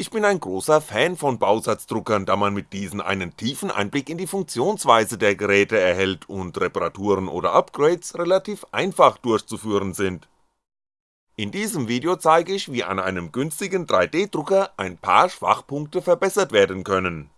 Ich bin ein großer Fan von Bausatzdruckern, da man mit diesen einen tiefen Einblick in die Funktionsweise der Geräte erhält und Reparaturen oder Upgrades relativ einfach durchzuführen sind. In diesem Video zeige ich, wie an einem günstigen 3D-Drucker ein paar Schwachpunkte verbessert werden können.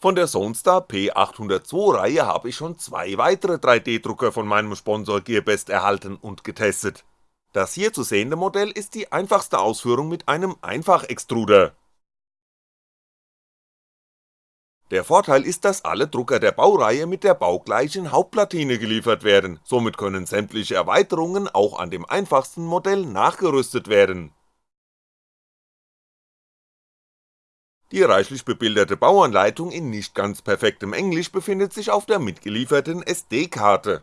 Von der Zonestar P802 Reihe habe ich schon zwei weitere 3D-Drucker von meinem Sponsor Gearbest erhalten und getestet, das hier zu sehende Modell ist die einfachste Ausführung mit einem Einfachextruder. Der Vorteil ist, dass alle Drucker der Baureihe mit der baugleichen Hauptplatine geliefert werden, somit können sämtliche Erweiterungen auch an dem einfachsten Modell nachgerüstet werden. Die reichlich bebilderte Bauanleitung in nicht ganz perfektem Englisch befindet sich auf der mitgelieferten SD-Karte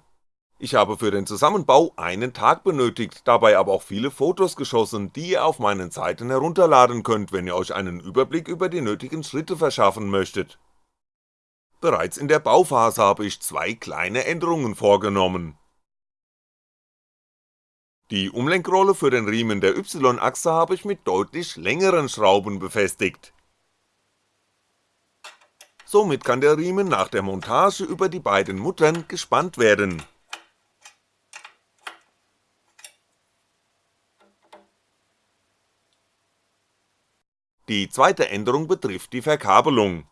ich habe für den Zusammenbau einen Tag benötigt, dabei aber auch viele Fotos geschossen, die ihr auf meinen Seiten herunterladen könnt, wenn ihr euch einen Überblick über die nötigen Schritte verschaffen möchtet. Bereits in der Bauphase habe ich zwei kleine Änderungen vorgenommen. Die Umlenkrolle für den Riemen der Y-Achse habe ich mit deutlich längeren Schrauben befestigt. Somit kann der Riemen nach der Montage über die beiden Muttern gespannt werden Die zweite Änderung betrifft die Verkabelung.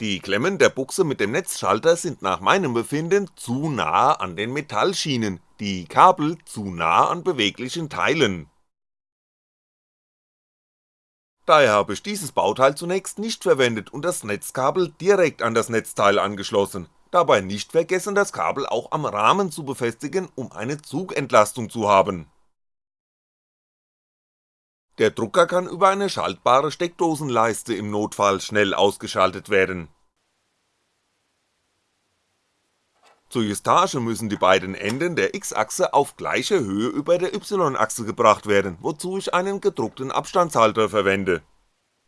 Die Klemmen der Buchse mit dem Netzschalter sind nach meinem Befinden zu nahe an den Metallschienen, die Kabel zu nah an beweglichen Teilen. Daher habe ich dieses Bauteil zunächst nicht verwendet und das Netzkabel direkt an das Netzteil angeschlossen, dabei nicht vergessen das Kabel auch am Rahmen zu befestigen, um eine Zugentlastung zu haben der Drucker kann über eine schaltbare Steckdosenleiste im Notfall schnell ausgeschaltet werden. Zur Justage müssen die beiden Enden der X-Achse auf gleiche Höhe über der Y-Achse gebracht werden, wozu ich einen gedruckten Abstandshalter verwende.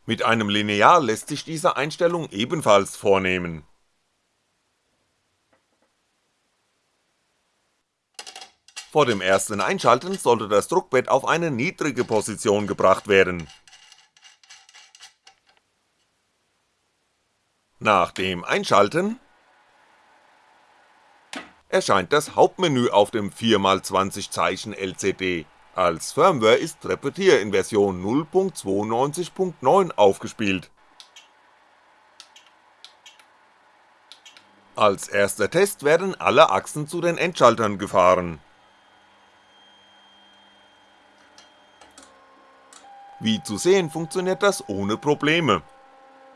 Mit einem Lineal lässt sich diese Einstellung ebenfalls vornehmen Vor dem ersten Einschalten sollte das Druckbett auf eine niedrige Position gebracht werden. Nach dem Einschalten erscheint das Hauptmenü auf dem 4x20 Zeichen LCD, als Firmware ist Repetier in Version 0.92.9 aufgespielt. Als erster Test werden alle Achsen zu den Endschaltern gefahren Wie zu sehen funktioniert das ohne Probleme.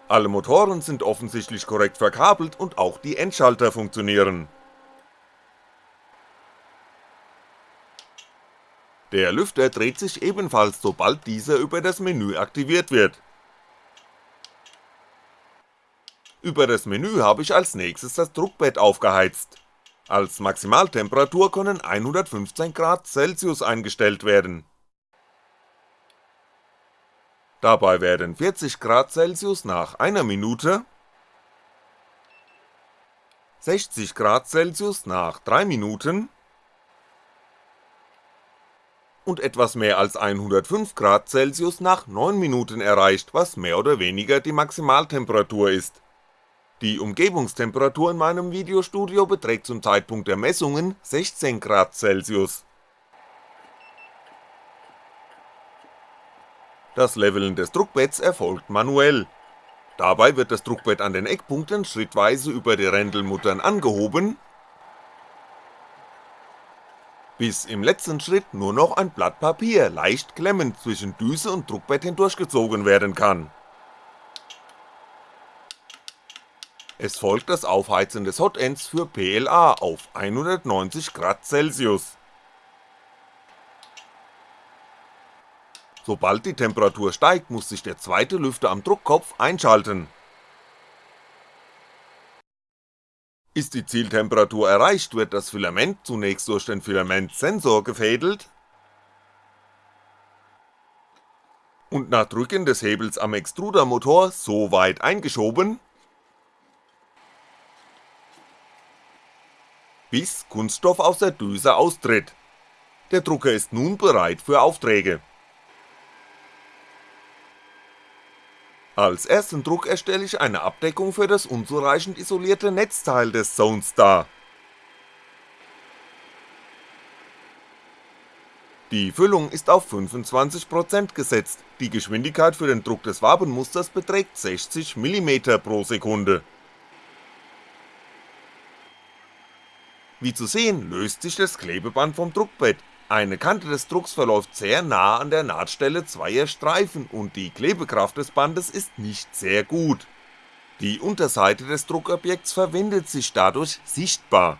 Alle Motoren sind offensichtlich korrekt verkabelt und auch die Endschalter funktionieren. Der Lüfter dreht sich ebenfalls sobald dieser über das Menü aktiviert wird. Über das Menü habe ich als nächstes das Druckbett aufgeheizt. Als Maximaltemperatur können 115 Grad Celsius eingestellt werden Dabei werden 40 Grad Celsius nach einer Minute, 60 Grad Celsius nach 3 Minuten und etwas mehr als 105 Grad Celsius nach 9 Minuten erreicht, was mehr oder weniger die Maximaltemperatur ist. Die Umgebungstemperatur in meinem Videostudio beträgt zum Zeitpunkt der Messungen 16 Grad Celsius Das Leveln des Druckbetts erfolgt manuell. Dabei wird das Druckbett an den Eckpunkten schrittweise über die Rändelmuttern angehoben, bis im letzten Schritt nur noch ein Blatt Papier leicht klemmend zwischen Düse und Druckbett hindurchgezogen werden kann. Es folgt das Aufheizen des Hotends für PLA auf 190 Grad Celsius Sobald die Temperatur steigt, muss sich der zweite Lüfter am Druckkopf einschalten. Ist die Zieltemperatur erreicht, wird das Filament zunächst durch den Filamentsensor gefädelt und nach Drücken des Hebels am Extrudermotor so weit eingeschoben, bis Kunststoff aus der Düse austritt. Der Drucker ist nun bereit für Aufträge Als ersten Druck erstelle ich eine Abdeckung für das unzureichend isolierte Netzteil des Zones dar. Die Füllung ist auf 25% gesetzt, die Geschwindigkeit für den Druck des Wabenmusters beträgt 60mm pro Sekunde. Wie zu sehen, löst sich das Klebeband vom Druckbett, eine Kante des Drucks verläuft sehr nah an der Nahtstelle zweier Streifen und die Klebekraft des Bandes ist nicht sehr gut. Die Unterseite des Druckobjekts verwendet sich dadurch sichtbar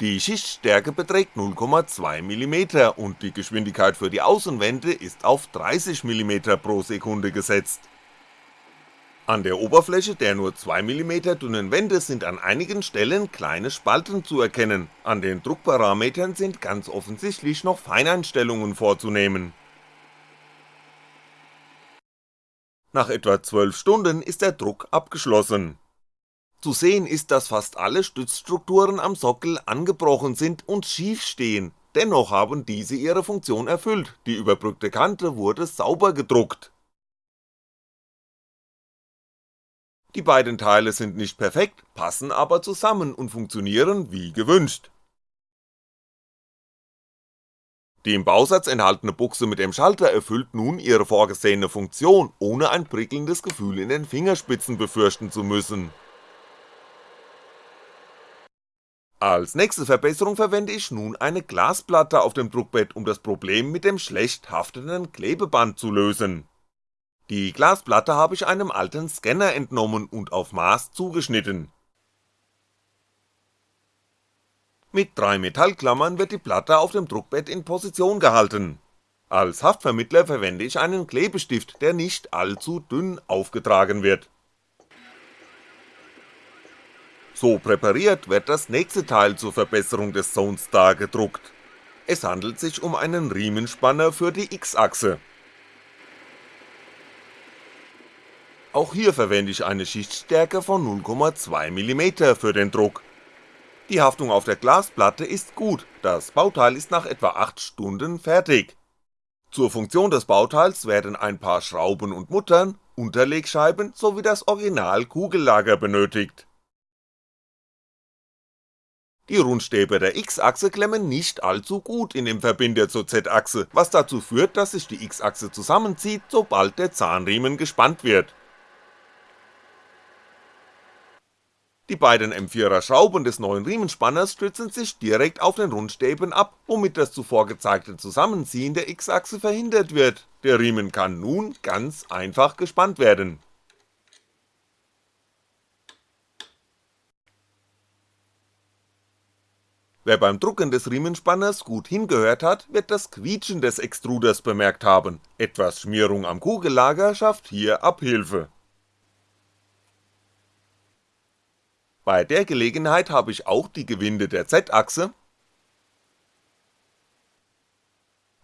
Die Schichtstärke beträgt 0,2mm und die Geschwindigkeit für die Außenwände ist auf 30mm pro Sekunde gesetzt. An der Oberfläche der nur 2mm dünnen Wände sind an einigen Stellen kleine Spalten zu erkennen, an den Druckparametern sind ganz offensichtlich noch Feineinstellungen vorzunehmen. Nach etwa 12 Stunden ist der Druck abgeschlossen zu sehen ist, dass fast alle Stützstrukturen am Sockel angebrochen sind und schief stehen, dennoch haben diese ihre Funktion erfüllt, die überbrückte Kante wurde sauber gedruckt. Die beiden Teile sind nicht perfekt, passen aber zusammen und funktionieren wie gewünscht. Die im Bausatz enthaltene Buchse mit dem Schalter erfüllt nun ihre vorgesehene Funktion, ohne ein prickelndes Gefühl in den Fingerspitzen befürchten zu müssen Als nächste Verbesserung verwende ich nun eine Glasplatte auf dem Druckbett, um das Problem mit dem schlecht haftenden Klebeband zu lösen. Die Glasplatte habe ich einem alten Scanner entnommen und auf Maß zugeschnitten. Mit drei Metallklammern wird die Platte auf dem Druckbett in Position gehalten. Als Haftvermittler verwende ich einen Klebestift, der nicht allzu dünn aufgetragen wird so präpariert wird das nächste Teil zur Verbesserung des Zonestar gedruckt. Es handelt sich um einen Riemenspanner für die X-Achse. Auch hier verwende ich eine Schichtstärke von 0,2mm für den Druck. Die Haftung auf der Glasplatte ist gut, das Bauteil ist nach etwa 8 Stunden fertig. Zur Funktion des Bauteils werden ein paar Schrauben und Muttern, Unterlegscheiben sowie das Original Kugellager benötigt die Rundstäbe der X-Achse klemmen nicht allzu gut in dem Verbinder zur Z-Achse, was dazu führt, dass sich die X-Achse zusammenzieht, sobald der Zahnriemen gespannt wird. Die beiden M4er Schrauben des neuen Riemenspanners stützen sich direkt auf den Rundstäben ab, womit das zuvor gezeigte Zusammenziehen der X-Achse verhindert wird, der Riemen kann nun ganz einfach gespannt werden. Wer beim Drucken des Riemenspanners gut hingehört hat, wird das Quietschen des Extruders bemerkt haben, etwas Schmierung am Kugellager schafft hier Abhilfe. Bei der Gelegenheit habe ich auch die Gewinde der Z-Achse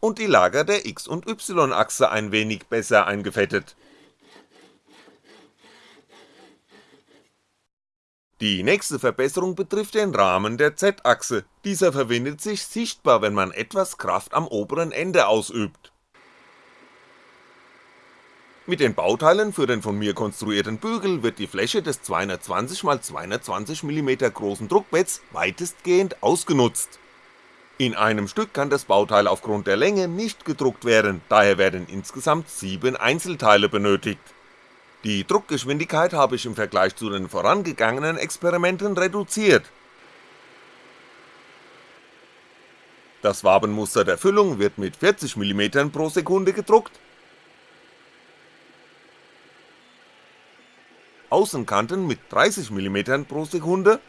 und die Lager der X- und Y-Achse ein wenig besser eingefettet Die nächste Verbesserung betrifft den Rahmen der Z-Achse, dieser verwindet sich sichtbar, wenn man etwas Kraft am oberen Ende ausübt. Mit den Bauteilen für den von mir konstruierten Bügel wird die Fläche des 220x220mm großen Druckbetts weitestgehend ausgenutzt. In einem Stück kann das Bauteil aufgrund der Länge nicht gedruckt werden, daher werden insgesamt 7 Einzelteile benötigt die Druckgeschwindigkeit habe ich im Vergleich zu den vorangegangenen Experimenten reduziert. Das Wabenmuster der Füllung wird mit 40mm pro Sekunde gedruckt, Außenkanten mit 30mm pro Sekunde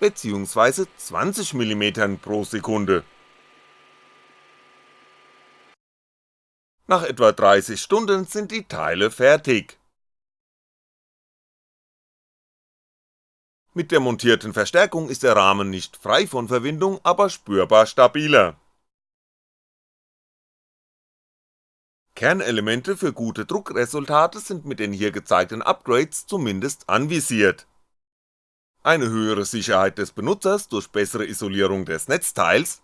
beziehungsweise 20mm pro Sekunde Nach etwa 30 Stunden sind die Teile fertig. Mit der montierten Verstärkung ist der Rahmen nicht frei von Verwindung, aber spürbar stabiler. Kernelemente für gute Druckresultate sind mit den hier gezeigten Upgrades zumindest anvisiert. Eine höhere Sicherheit des Benutzers durch bessere Isolierung des Netzteils.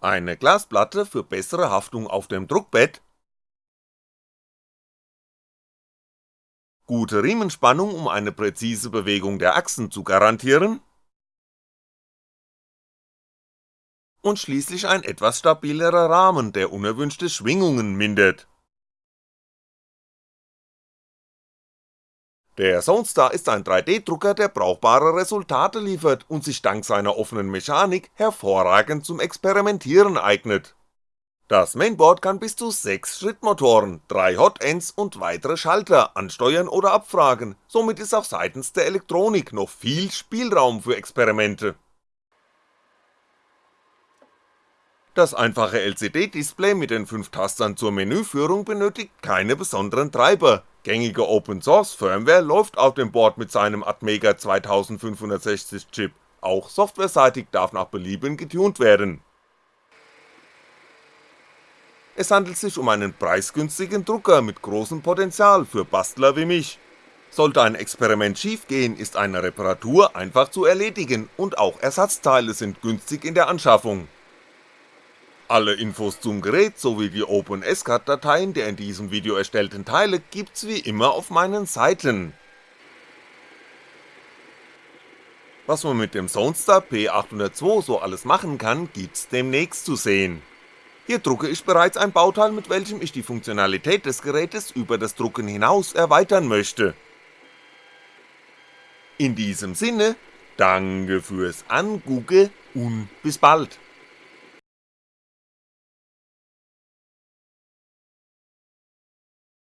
Eine Glasplatte für bessere Haftung auf dem Druckbett, gute Riemenspannung, um eine präzise Bewegung der Achsen zu garantieren und schließlich ein etwas stabilerer Rahmen, der unerwünschte Schwingungen mindert. Der Zonestar ist ein 3D-Drucker, der brauchbare Resultate liefert und sich dank seiner offenen Mechanik hervorragend zum Experimentieren eignet. Das Mainboard kann bis zu 6 Schrittmotoren, 3 Hotends und weitere Schalter ansteuern oder abfragen, somit ist auch seitens der Elektronik noch viel Spielraum für Experimente. Das einfache LCD-Display mit den 5 Tastern zur Menüführung benötigt keine besonderen Treiber, gängige Open-Source-Firmware läuft auf dem Board mit seinem Atmega 2560 Chip, auch softwareseitig darf nach Belieben getuned werden. Es handelt sich um einen preisgünstigen Drucker mit großem Potenzial für Bastler wie mich. Sollte ein Experiment schiefgehen, ist eine Reparatur einfach zu erledigen und auch Ersatzteile sind günstig in der Anschaffung alle Infos zum Gerät sowie die OpenSCAD-Dateien der in diesem Video erstellten Teile gibt's wie immer auf meinen Seiten. Was man mit dem Zonestar P802 so alles machen kann, gibt's demnächst zu sehen. Hier drucke ich bereits ein Bauteil, mit welchem ich die Funktionalität des Gerätes über das Drucken hinaus erweitern möchte. In diesem Sinne, danke fürs Angucken und bis bald.